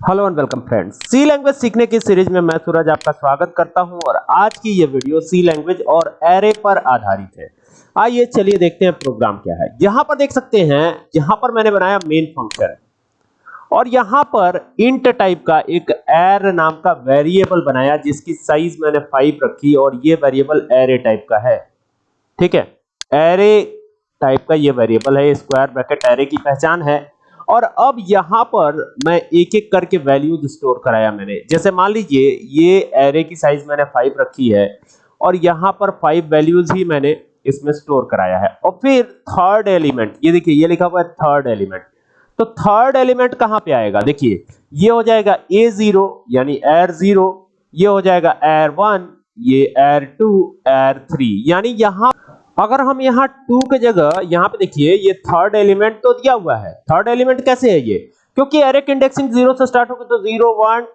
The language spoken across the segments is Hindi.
Hello and welcome friends C language सीखने की सीरीज़ में मैं सूरज आपका स्वागत करता हूँ और आज की ये वीडियो सी लैंग्वेज और एरे पर आधारित है। आइए चलिए देखते हैं प्रोग्राम क्या है। यहाँ पर देख सकते हैं, यहाँ पर मैंने बनाया मेन फ़ंक्शन और यहाँ पर इंट टाइप का एक एर नाम का वेरिएबल बनाया, जिसकी साइज़ मैंने फाइव रखी और ये वेरिएबल एरे टाइप का है। ठीक है? एरे टाइप का ये वेरिएबल है स्क्वायर ब्रैकेट एरे की पहचान है। और अब यहाँ पर मैं एक एक करके वैल्यूज़ स्टोर कराया मैंने। जैसे मान लीजिए, ये एरे की साइज़ मैंने फाइव रखी है और यहाँ पर फाइव वैल्यूज़ ही मैंने इसमें स्टोर कराया है। और फिर थर्ड एलिमेंट ये देखिए, ये लिखा हुआ है थर्ड एलिमेंट तो थर्ड एलिमेंट कहाँ पे आएगा? देखिए, ये हो जाएगा ए ज़ीरो यानी एर ज़ीरो ये हो जाएगा एर वन ये एर टू एर थ्री यानी यहाँ अगर हम यहाँ टू के जगह, यहाँ पे देखिए, ये थर्ड एलिमेंट तो दिया हुआ है। थर्ड एलिमेंट कैसे है ये? क्योंकि एरे की इंडेक्सिंग ज़ीरो से स्टार्ट होगी तो ज़ीरो वन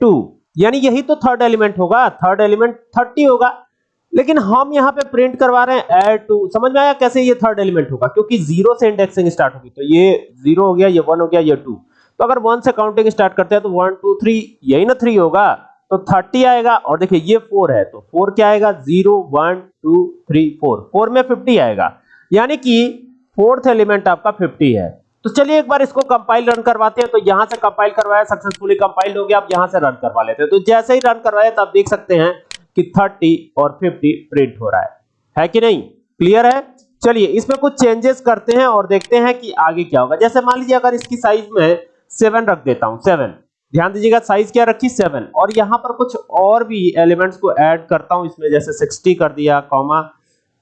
टू यानी यही तो थर्ड एलिमेंट होगा। थर्ड एलिमेंट थर्टी होगा। लेकिन हम यहाँ पे प्रिंट करवा रहे हैं एड टू समझ में आया कैसे ये थर्ड एलिमेंट होगा? क्योंकि ज़ीरो से इंडेक्सिंग स्टार्ट होगी। तो ये ज़ीरो हो गया, ये वन हो गया, ये टू तो अगर वन से काउंटिंग स्टार्ट करते हैं तो वन टू थ्री यही ना थ्री होगा। तो 30 आएगा और देखिए ये 4 है तो 4 क्या आएगा? 0 1 2 3 4 4 में 50 आएगा। यानी कि फोर्थ एलिमेंट आपका 50 है। तो चलिए एक बार इसको कंपाइल रन करवाते हैं। तो यहाँ से कंपाइल करवाया, सक्सेसफुली कंपाइल हो गया। अब यहाँ से रन करवा लेते हैं। तो जैसे ही रन करवाया तो आप देख सकते हैं कि 30 और 50 प्रिंट हो रहा है। है कि नहीं? क्लियर है? चलिए, इसमें कुछ चेंजेस करते हैं और देखते हैं कि आगे क्या होगा। जैसे मान लीजिए, अगर इसकी साइज़ में सेवन रख देता हूँ, सेवन। ध्यान दीजिएगा साइज़ क्या रखी? सेवन और यहाँ पर कुछ और भी एलिमेंट्स को ऐड करता हूँ इसमें, जैसे 60 कर दिया कॉमा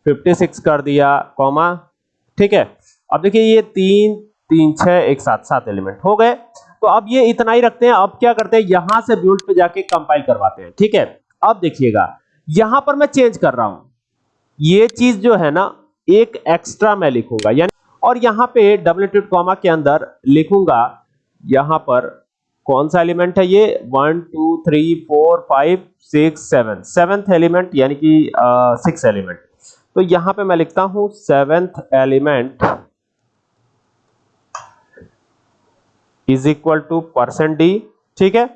56 कर दिया कॉमा ठीक है? अब देखिए, ये तीन तीन, छह, एक साथ सात एलिमेंट हो गए। तो अब ये इतना ही रखते हैं। अब क्या करते हैं? यहाँ से बिल्ड पे जाके कंपाइल करवाते हैं, ठीक है? अब देखिएगा, यहाँ पर मैं चेंज कर रहा हूँ। ये चीज़ जो है ना, एक एक्स्ट्रा मैं लिखूँगा, यानी और यहाँ पे डबल कॉमा के अंदर लिखूँगा, यहाँ पर कौन सा एलिमेंट है ये? One, two, three, four, five, six, seven. Seventh element, यानी कि सिक्स एलिमेंट। तो यहाँ पे मैं लिखता हूँ seventh element is equal to percent d, ठीक है?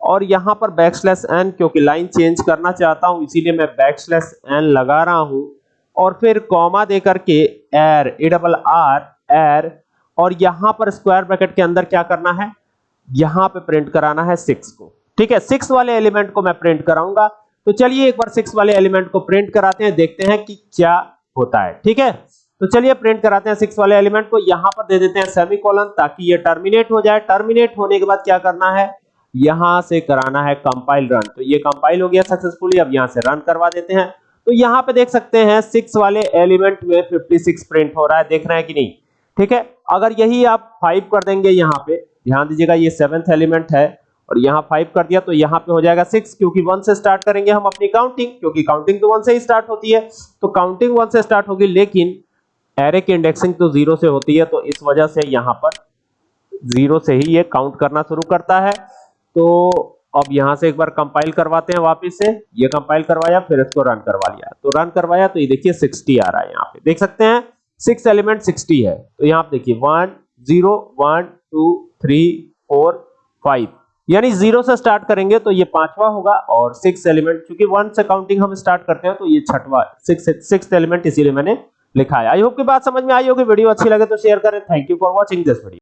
और यहाँ पर बैकस्लैश एन, क्योंकि लाइन चेंज करना चाहता हूँ, इसीलिए मैं बैकस्लैश एन लगा रहा हूँ। और फिर कॉमा देकर के एर ए डबल आर एर और यहाँ पर स्क्वायर ब्रैकेट के अंदर क्या करना है? यहाँ पे प्रिंट कराना है सिक्स को। ठीक है? सिक्स वाले एलिमेंट को मैं प्रिंट कराऊँगा। तो चलिए एक बार सिक्स वाले एलिमेंट को प्रिंट कराते हैं, देखते हैं कि क्या होता है। ठीक है? तो चलिए प्रिंट कराते हैं सिक्स वाले एलिमेंट को। यहाँ पर दे देते हैं सेमीकोलन ताकि ये टर्मिनेट हो जाए। टर्मिनेट होने के बाद क्या करना है? यहाँ से कराना है कंपाइल रन तो ये कंपाइल हो गया सक्सेसफुली अब यहाँ से रन करवा देते हैं। तो यहाँ पे देख सकते हैं सिक्स वाले एलिमेंट में 56 प्रिंट हो रहा है। देख रहे हैं कि नहीं? ठीक है? अगर यही आप फाइव कर देंगे यहाँ पे ध्यान दीजिएगा, ये सेवेंथ एलिमेंट है और यहाँ फाइव कर दिया तो यहाँ पे हो जाएगा सिक्स क्योंकि वन से स्टार्ट करेंगे हम अपनी काउंटिंग क्योंकि काउंटिंग तो वन से ही स्टार्ट होती है। तो काउंटिंग वन से स्टार्ट होगी, लेकिन एरे की इंडेक्सिंग तो ज़ीरो से होती है तो इस वजह से यहाँ पर ज़ीरो से ही ये काउंट करना शुरू करता है। तो अब यहाँ से एक बार कंपाइल करवाते हैं वापस से। ये कंपाइल करवाया, फिर इसको रन करवा लिया। तो रन करवाया तो ये देखिए 60 आ रहा है यहाँ पे। देख सकते हैं सिक्स एलिमेंट 60 है। तो यहाँ पे देखिए one zero, one, two, three, four, five. यानी ज़ीरो से स्टार्ट करेंगे तो ये पांचवा होगा और सिक्स एलिमेंट, क्योंकि वन से काउंटिंग हम स्टार्ट करते हैं तो ये छठवा, सिक्स सिक्स एलिमेंट इसीलिए मैंने लिखा है। आई होप की बात समझ में आई होगी, वीडियो अच्छी लगे तो शेयर करें। Thank you for watching this video